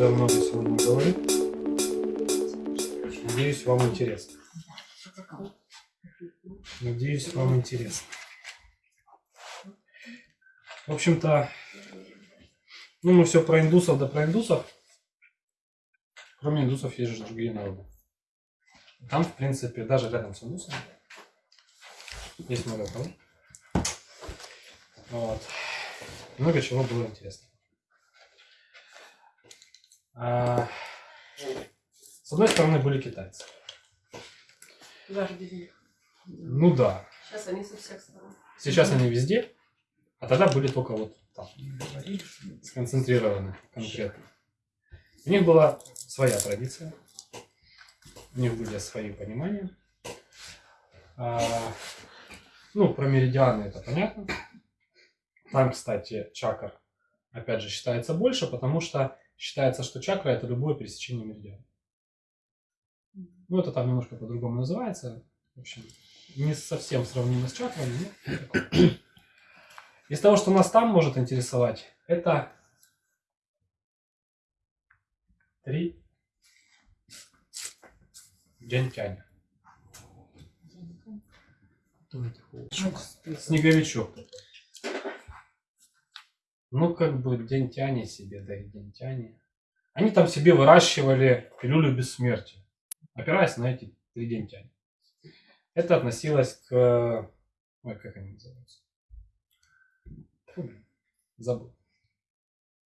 что я много сегодня говорю. Надеюсь, вам интересно. Надеюсь, вам интересно. В общем-то, ну мы все про индусов да про индусов. Кроме индусов есть же другие народы. Там, в принципе, даже рядом с индусами есть много кого. Вот. Много чего было интересно. А, с одной стороны были китайцы. Даже без них. Ну да. Сейчас они со всех сторон. Сейчас они везде, а тогда были только вот там. Сконцентрированы конкретно. У них была своя традиция. У них были свои понимания. А, ну, про меридианы это понятно. Там, кстати, чакр, опять же, считается больше, потому что считается, что чакра это любое пересечение меридиана. Ну, это там немножко по-другому называется. В общем, не совсем сравнимо с чакрами, но. Из того, что нас там может интересовать, это три джентяня. Снеговичок. Ну, как бы дентяне себе, да и дентяне. Они там себе выращивали пилюлю бессмертия, опираясь на эти три дентяне. Это относилось к... Ой, как они называются? Фу, блин, забыл.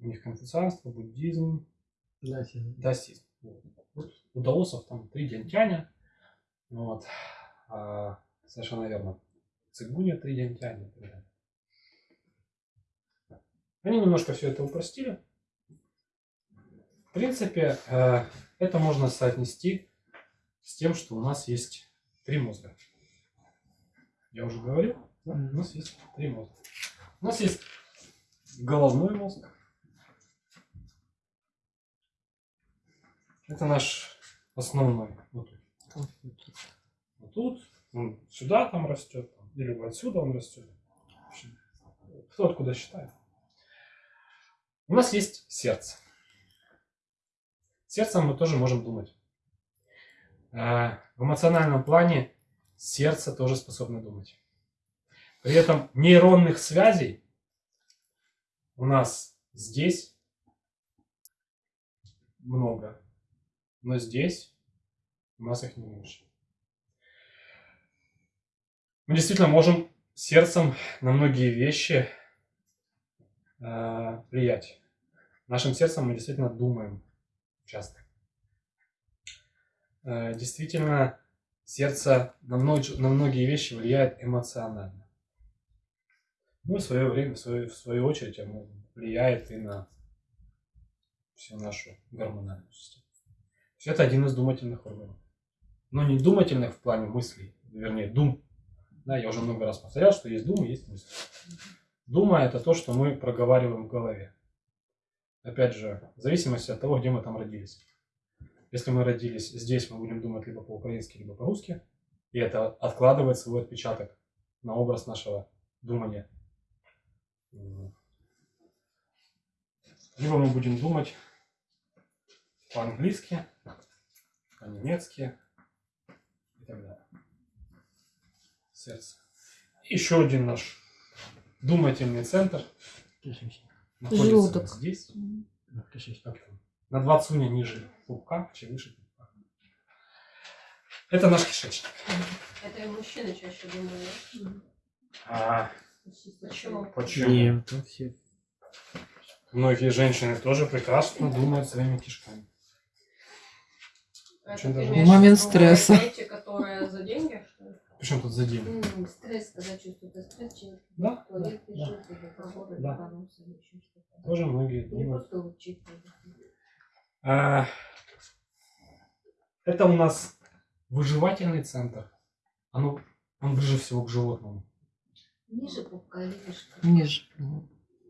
У них конфуцианство, буддизм, даосизм. Вот. Вот У даосов там три дентяня. Вот. А, совершенно верно. Цигуня три дентяня. Они немножко все это упростили. В принципе, э, это можно соотнести с тем, что у нас есть три мозга. Я уже говорил, да? у нас есть три мозга. У нас есть головной мозг. Это наш основной. Вот тут. Вот тут. Он сюда там растет. Или отсюда он растет. Кто откуда считает. У нас есть сердце. Сердцем мы тоже можем думать. А, В эмоциональном плане сердце тоже способно думать. При этом нейронных связей у нас здесь много, но здесь у нас их не меньше. Мы действительно можем сердцем на многие вещи э, влиять. Нашим сердцем мы действительно думаем часто. Э, действительно, сердце на, мно- на многие вещи влияет эмоционально. Ну, в свое время, в свою, в свою очередь, оно влияет и на всю нашу гормональную систему. То это один из думательных органов. Но не думательных в плане мыслей, вернее, дум. Да, я уже много раз повторял, что есть дум и есть мысли. Дума это то, что мы проговариваем в голове. Опять же, в зависимости от того, где мы там родились. Если мы родились здесь, мы будем думать либо по-украински, либо по-русски. И это откладывает свой отпечаток на образ нашего думания. Либо мы будем думать по-английски, по-немецки и так далее. Сердце. Еще один наш думательный центр находится Желудок. здесь. На два цуня ниже пупка, чем выше пупка. Это наш кишечник. Это и мужчины чаще думают. А, Почему? почему? Нет, тут все. Многие женщины тоже прекрасно думают своими кишками. А Очень это даже- В момент стресса. Эти, которые за деньги, что ли? Причем тут за день? М, Стресс, когда чувствует стресс, человек Да, туалет да, бежит, или работает, Да. поноса, или еще что-то. Тоже многие Или думают. просто чипы. А, это у нас выживательный центр. Оно, он ближе всего к животному. Ниже пупка или выше? Ниже.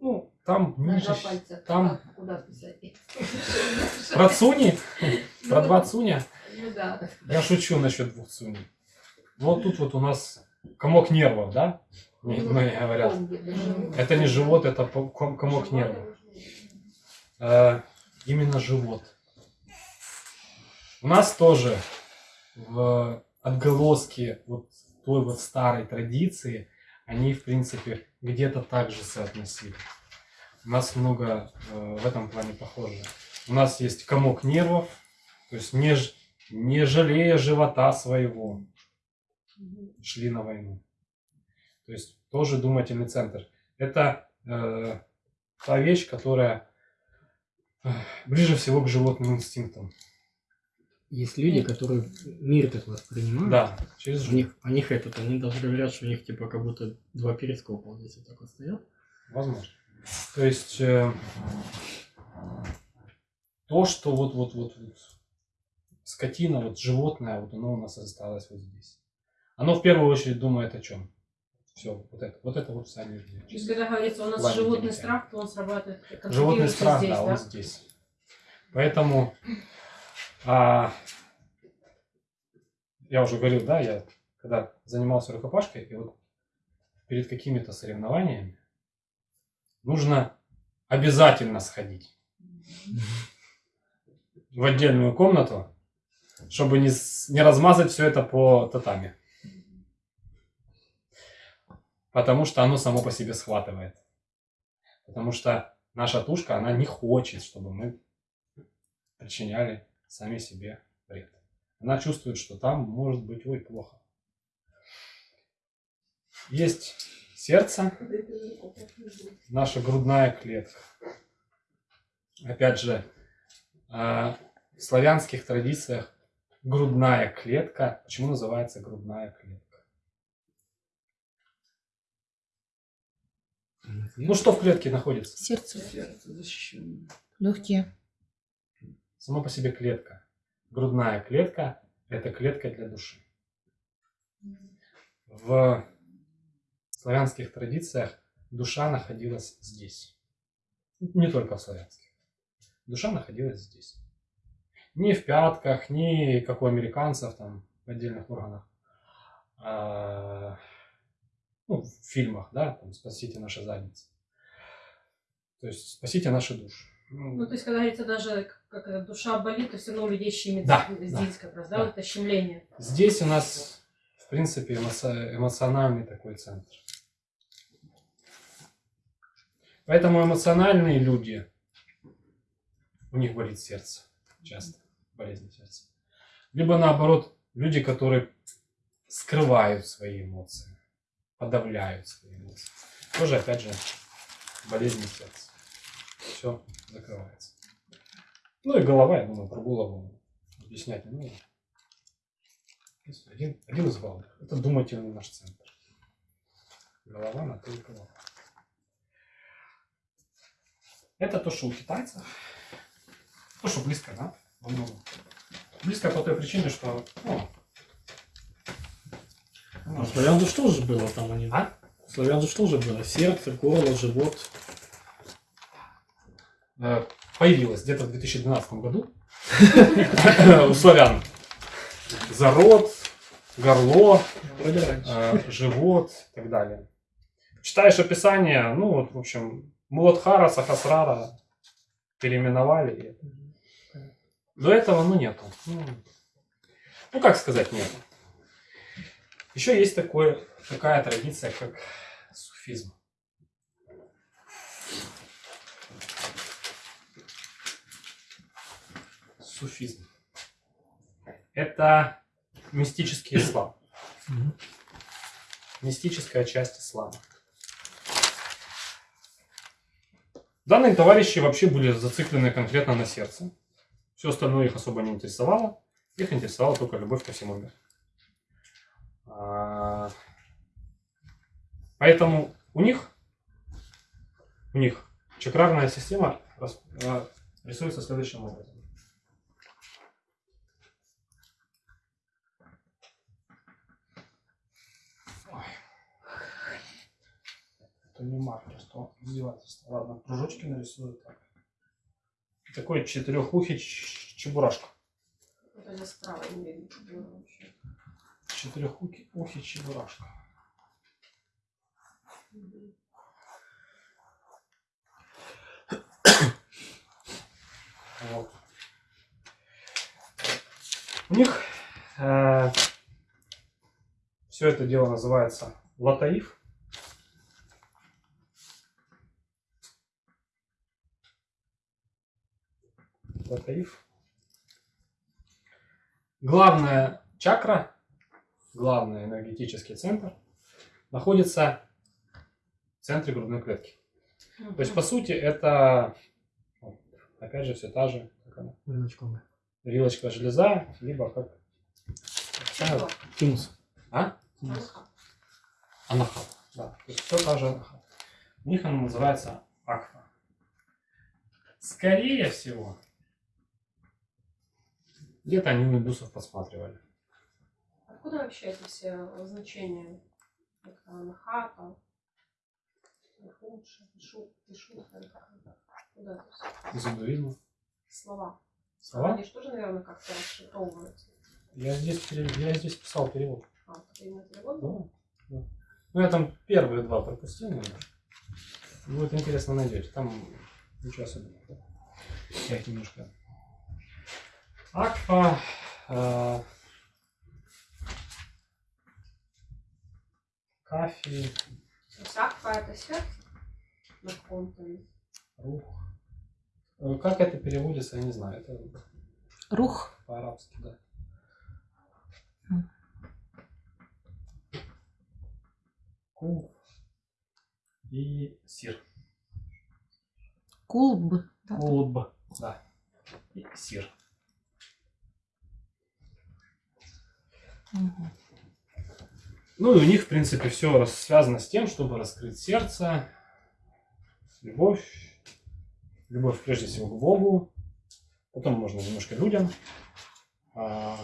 Ну, там На ниже. два пальца. Там Как- Куда писать? про цуни, про два цуня. Ну да. Я шучу насчет двух цуней. Вот тут вот у нас комок нервов, да? Мне- Многие говорят. Это не живот, это комок нервов. Э, именно живот. У нас тоже в отголоски вот той вот старой традиции, они, в принципе, где-то так же соотносили. У нас много э, в этом плане похоже. У нас есть комок нервов, то есть не, ж- не жалея живота своего, шли на войну. То есть тоже думательный центр. Это э, та вещь, которая э, ближе всего к животным инстинктам. Есть люди, которые мир так воспринимают. Да, через У них, у них этот, они даже говорят, что у них типа как будто два перископа вот здесь вот так вот стоят. Возможно. То есть э, то, что вот, вот, вот, вот скотина, вот животное, вот оно у нас осталось вот здесь. Оно в первую очередь думает о чем? Все, вот это, вот это вот сами люди. То есть, когда говорится, у нас Ладно, животный страх, то он срабатывает. Животный страх, здесь, да, он здесь. Поэтому а, я уже говорил, да, я когда занимался рукопашкой, и вот перед какими-то соревнованиями нужно обязательно сходить в отдельную комнату, чтобы не, не размазать все это по татами. Потому что оно само по себе схватывает. Потому что наша тушка, она не хочет, чтобы мы причиняли сами себе вред. Она чувствует, что там может быть ой плохо. Есть сердце, наша грудная клетка. Опять же, а, в славянских традициях грудная клетка. Почему называется грудная клетка? Ну что в клетке находится? Сердце, Сердце легкие. Сама по себе клетка. Грудная клетка – это клетка для души. В славянских традициях душа находилась здесь. Не только в славянских. Душа находилась здесь. Не в пятках, не как у американцев там в отдельных органах. А, ну, в фильмах, да, там «Спасите наши задницы». То есть «Спасите наши души». Ну, то есть, когда говорится даже, как это, душа болит, то все равно у людей щемит Да, здесь как раз, да, да. вот это щемление. Здесь у нас, в принципе, эмоци- эмоциональный такой центр. Поэтому эмоциональные люди, у них болит сердце часто, болезнь сердца. Либо наоборот, люди, которые скрывают свои эмоции, подавляют свои эмоции. Тоже, опять же, болезнь сердца. Все закрывается. Ну и голова, я думаю, про голову объяснять не нужно. Один, один из главных. Это думательный наш центр. Голова на то и голова. Это то, что у китайцев. То, что близко, да? Близко по той причине, что... Ну, А славян же что же было там они? А? Славян же что же было? Сердце, горло, живот. э, появилось где-то в 2012 году у славян. Зарод, горло, э, живот и так далее. Читаешь описание, ну вот, в общем, Муладхара, Сахасрара переименовали. До этого, ну, нету. Ну, ну, как сказать, нету. Еще есть такое, такая традиция, как суфизм. Суфизм. Это мистический ислам мистическая часть ислама. Данные товарищи вообще были зациклены конкретно на сердце. Все остальное их особо не интересовало. Их интересовала только любовь ко всему миру. А, Поэтому у них, у них чакрарная система а, рисуется следующим образом. Это не маркер, что издевательство. Ладно, кружочки нарисую так. Такой четырехухий чебурашка. Вот они справа не видно четырехухий ухи чебурашка. Вот. У них э, все это дело называется латаиф. Латаиф. Главная чакра главный энергетический центр находится в центре грудной клетки. То есть, по сути, это, вот, опять же, все та же, как она, Рыночковая. вилочка железа, либо как... Тимус. А? Анаха. Анахат. Да. То есть все та же анахат. У них она называется аква. Скорее всего, где-то они у индусов посматривали. Откуда вообще эти все значения? Вот Анаха, там, лучше, пишу, пишу, куда? Из индуизма. слова. Слова? Они же тоже, наверное, как-то расшифровываются. Я здесь, я здесь писал перевод. А, именно перевод Да, был? да. Ну, я там первые два пропустил, наверное. Будет интересно найдете. Там ничего особенного. Я их немножко... Аква... э, Кафи, Сакфа это сердце? На каком-то. рух. Э, Как это переводится, я не знаю. Это Рух. по-арабски, да. М. Куб и сир. Кулб. Да. Кулб, да. И сир. Мгм. Ну и у них, в принципе, все связано с тем, чтобы раскрыть сердце, любовь, любовь прежде всего к Богу, потом можно немножко людям, а,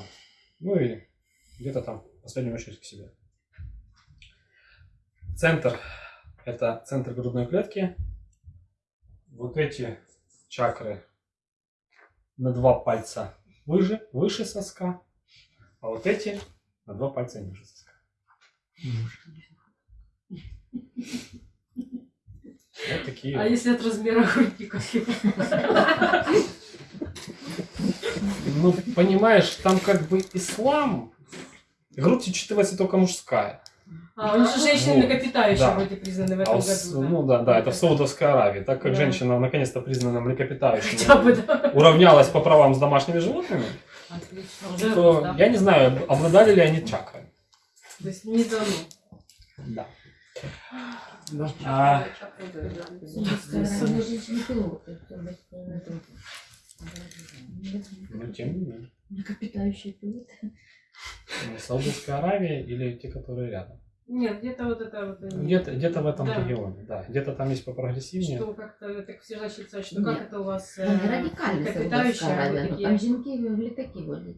ну и где-то там, в последнюю очередь, к себе. Центр – это центр грудной клетки. Вот эти чакры на два пальца выше, выше соска, а вот эти на два пальца ниже соска. Вот такие. А если от размера груди какие? Ну, понимаешь, там как бы ислам. Грудь учитывается только мужская. А, они же женщины млекопитающие Да. вроде признаны в А этом у с- году. ну да, да, это в Саудовской Аравии. Так как Да. женщина наконец-то признана млекопитающей, Хотя бы, да. уравнялась по правам с домашними животными, Отлично. Уже то я не знаю, обладали ли они чакрами. То есть не дано. Да. Да. А, Они женщины-пилоты. ну, тем не менее. Млекопитающие пилоты. Ну, Саудовская Аравия или те, которые рядом. Нет, где-то вот это вот... они- Где-то где в этом Да. регионе, да. Где-то там есть попрогрессивнее. Что как-то так все значится, что Нет. как это у вас Там э, радикальні млекопитающие, Саудовська а вы Аравія. Ну, такие... Там жінки в літаки водять.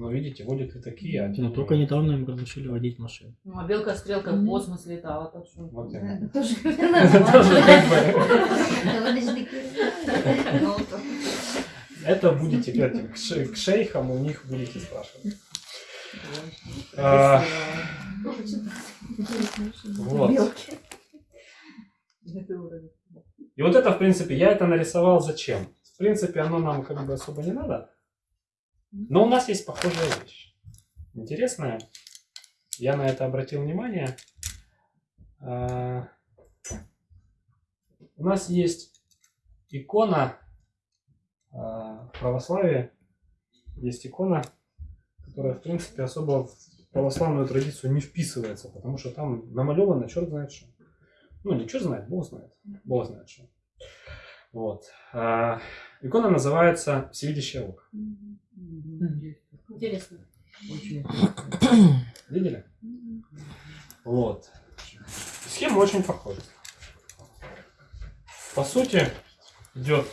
Но видите, водят и такие, а Но только недавно им разрешили водить машину. Ну, а белка-стрелка в космос летала, так что... Вот Это тоже. Ну, будете к этим, к ше- к шейхам у них будете спрашивать. А, Вот. И вот это, в принципе, я это нарисовал зачем? В принципе, оно нам как бы особо не надо. Но у нас есть похожая вещь. Интересная. Я на это обратил внимание. А, У нас есть икона а, в православии. Есть икона, которая, в принципе, особо в православную традицию не вписывается, потому что там намалевано черт знает что. Ну, не черт знает, Бог знает. Бог знает что. Вот. А, икона называется «Всевидящее око». Интересно. Видели? Вот. Схема очень похожа. По сути, идет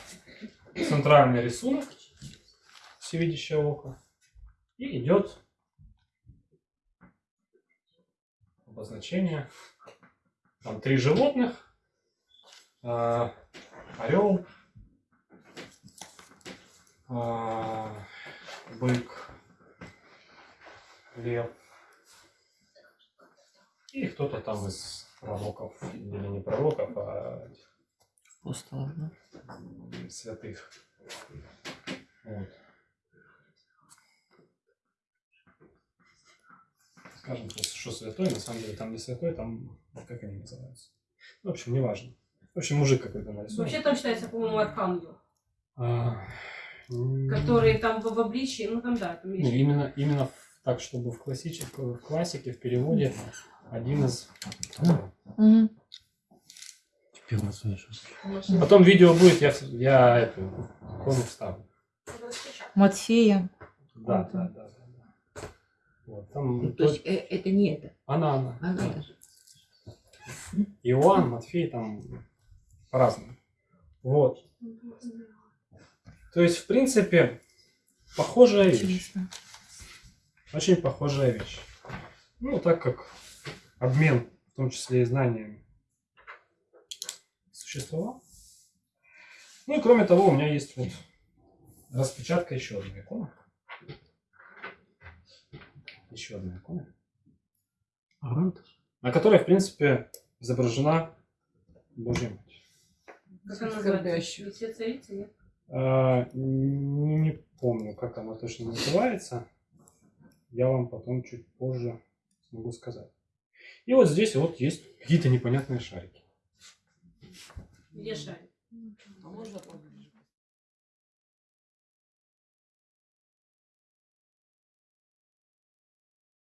центральный рисунок всевидящее око и идет обозначение. Там три животных. Орел, а, бык, лев. И кто-то там из пророков, или не пророков, а да? святых. Вот. скажем, что святой, на самом деле там не святой, там, как они называются. В общем, неважно. В общем, мужик какой-то нарисован. Вообще там считается, по-моему, архангел, А, который там в, в обличии, ну там да, там ну, есть. именно, именно в- так, чтобы в, классическом, в классике, в переводе, один из... Слышу. Потом видео будет, я, я эту икону вставлю. Матфея. Да, да, да. да. Вот, там Ну, То есть э, это не это. она, она. Она да. даже. Иоанн, Матфей, там по-разному. Вот. То есть, в принципе, похожая вещь. Очень похожая вещь. Ну, так как обмен, в том числе и знаниями, существовал. Ну и кроме того, у меня есть вот распечатка еще одной иконы. Еще одна икона. Арантус? На которой, в принципе, изображена Божья. Как она Скорбящую. называется? Все царицы, нет? А, не, не помню, как она точно называется. Я вам потом чуть позже смогу сказать. И вот здесь вот есть какие-то непонятные шарики. Где шарик? А можно попробовать?